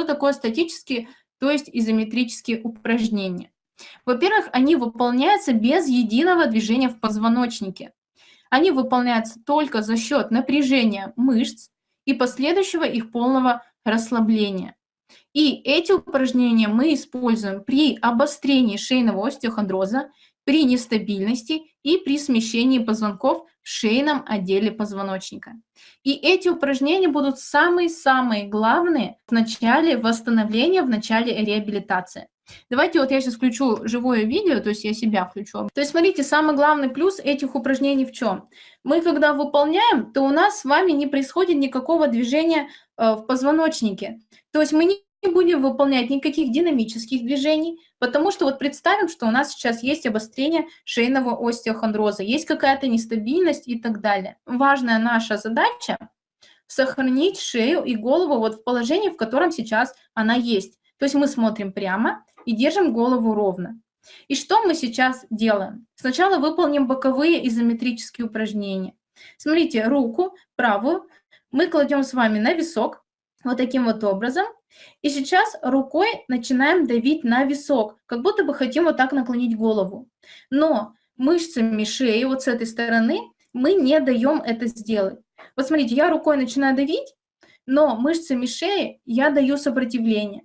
Что такое статические, то есть изометрические упражнения? Во-первых, они выполняются без единого движения в позвоночнике. Они выполняются только за счет напряжения мышц и последующего их полного расслабления. И эти упражнения мы используем при обострении шейного остеохондроза, при нестабильности и при смещении позвонков в шейном отделе позвоночника. И эти упражнения будут самые-самые главные в начале восстановления, в начале реабилитации. Давайте вот я сейчас включу живое видео, то есть я себя включу. То есть смотрите, самый главный плюс этих упражнений в чем? Мы когда выполняем, то у нас с вами не происходит никакого движения э, в позвоночнике. То есть мы не не будем выполнять никаких динамических движений, потому что вот представим, что у нас сейчас есть обострение шейного остеохондроза, есть какая-то нестабильность и так далее. Важная наша задача – сохранить шею и голову вот в положении, в котором сейчас она есть. То есть мы смотрим прямо и держим голову ровно. И что мы сейчас делаем? Сначала выполним боковые изометрические упражнения. Смотрите, руку правую мы кладем с вами на висок, вот таким вот образом – и сейчас рукой начинаем давить на висок, как будто бы хотим вот так наклонить голову. Но мышцами шеи вот с этой стороны мы не даем это сделать. Вот смотрите, я рукой начинаю давить, но мышцами шеи я даю сопротивление.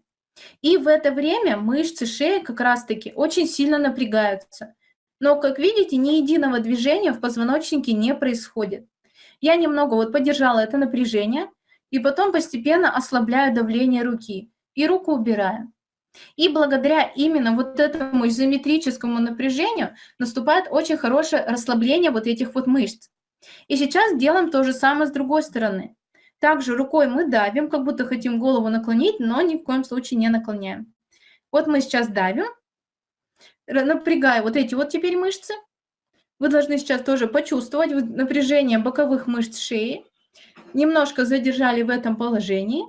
И в это время мышцы шеи как раз-таки очень сильно напрягаются. Но, как видите, ни единого движения в позвоночнике не происходит. Я немного вот поддержала это напряжение, и потом постепенно ослабляю давление руки и руку убираю. И благодаря именно вот этому изометрическому напряжению наступает очень хорошее расслабление вот этих вот мышц. И сейчас делаем то же самое с другой стороны. Также рукой мы давим, как будто хотим голову наклонить, но ни в коем случае не наклоняем. Вот мы сейчас давим, напрягая вот эти вот теперь мышцы. Вы должны сейчас тоже почувствовать напряжение боковых мышц шеи немножко задержали в этом положении.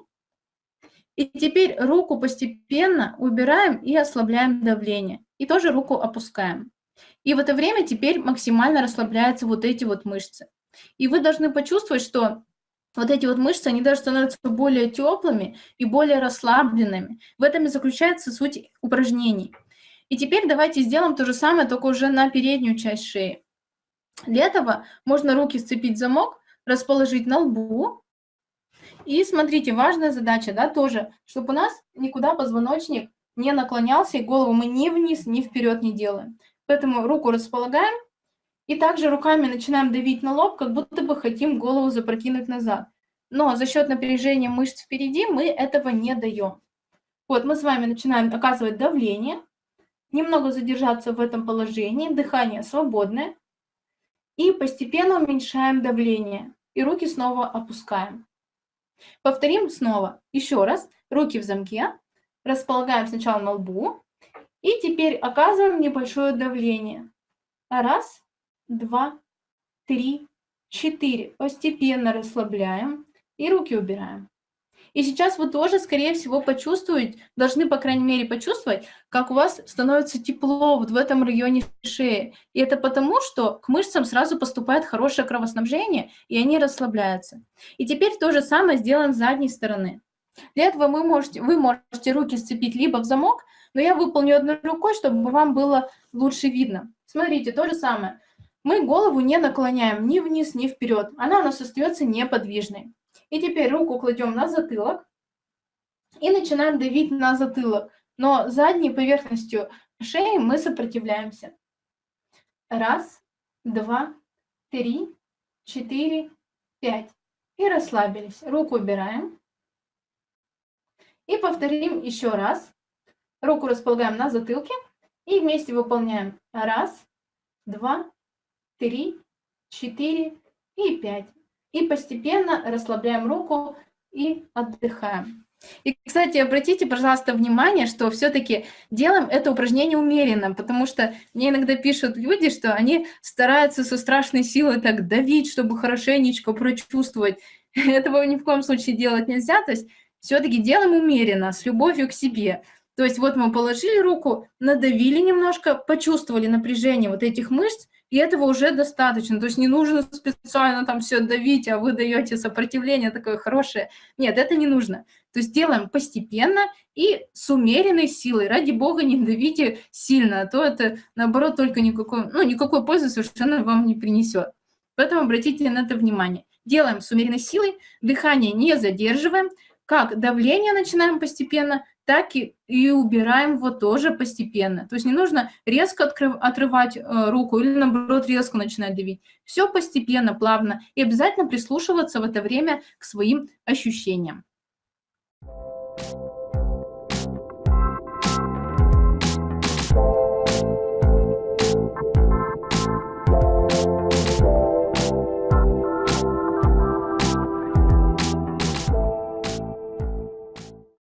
И теперь руку постепенно убираем и ослабляем давление. И тоже руку опускаем. И в это время теперь максимально расслабляются вот эти вот мышцы. И вы должны почувствовать, что вот эти вот мышцы, они даже становятся более теплыми и более расслабленными. В этом и заключается суть упражнений. И теперь давайте сделаем то же самое, только уже на переднюю часть шеи. Для этого можно руки сцепить в замок, расположить на лбу. И смотрите, важная задача, да, тоже, чтобы у нас никуда позвоночник не наклонялся, и голову мы ни вниз, ни вперед не делаем. Поэтому руку располагаем, и также руками начинаем давить на лоб, как будто бы хотим голову запрокинуть назад. Но за счет напряжения мышц впереди мы этого не даем. Вот мы с вами начинаем оказывать давление, немного задержаться в этом положении, дыхание свободное, и постепенно уменьшаем давление и руки снова опускаем. Повторим снова. Еще раз. Руки в замке. Располагаем сначала на лбу. И теперь оказываем небольшое давление. Раз, два, три, четыре. Постепенно расслабляем и руки убираем. И сейчас вы тоже, скорее всего, почувствуете, должны, по крайней мере, почувствовать, как у вас становится тепло вот в этом районе шеи. И это потому, что к мышцам сразу поступает хорошее кровоснабжение, и они расслабляются. И теперь то же самое сделаем с задней стороны. Для этого вы можете, вы можете руки сцепить либо в замок, но я выполню одной рукой, чтобы вам было лучше видно. Смотрите, то же самое. Мы голову не наклоняем ни вниз, ни вперед. Она у нас остается неподвижной. И теперь руку кладем на затылок и начинаем давить на затылок. Но задней поверхностью шеи мы сопротивляемся. Раз, два, три, четыре, пять. И расслабились. Руку убираем. И повторим еще раз. Руку располагаем на затылке. И вместе выполняем. Раз, два, три, четыре и пять. И постепенно расслабляем руку и отдыхаем. И, кстати, обратите, пожалуйста, внимание, что все-таки делаем это упражнение умеренно, потому что мне иногда пишут люди, что они стараются со страшной силой так давить, чтобы хорошенечко прочувствовать. Этого ни в коем случае делать нельзя. То есть все-таки делаем умеренно, с любовью к себе. То есть вот мы положили руку, надавили немножко, почувствовали напряжение вот этих мышц, и этого уже достаточно. То есть не нужно специально там все давить, а вы даете сопротивление такое хорошее. Нет, это не нужно. То есть делаем постепенно и с умеренной силой. Ради бога, не давите сильно, а то это, наоборот, только никакой, ну, никакой пользы совершенно вам не принесет. Поэтому обратите на это внимание. Делаем с умеренной силой, дыхание не задерживаем, как давление начинаем постепенно, так и, и убираем его тоже постепенно. То есть не нужно резко открыв, отрывать э, руку или, наоборот, резко начинать давить. Все постепенно, плавно. И обязательно прислушиваться в это время к своим ощущениям.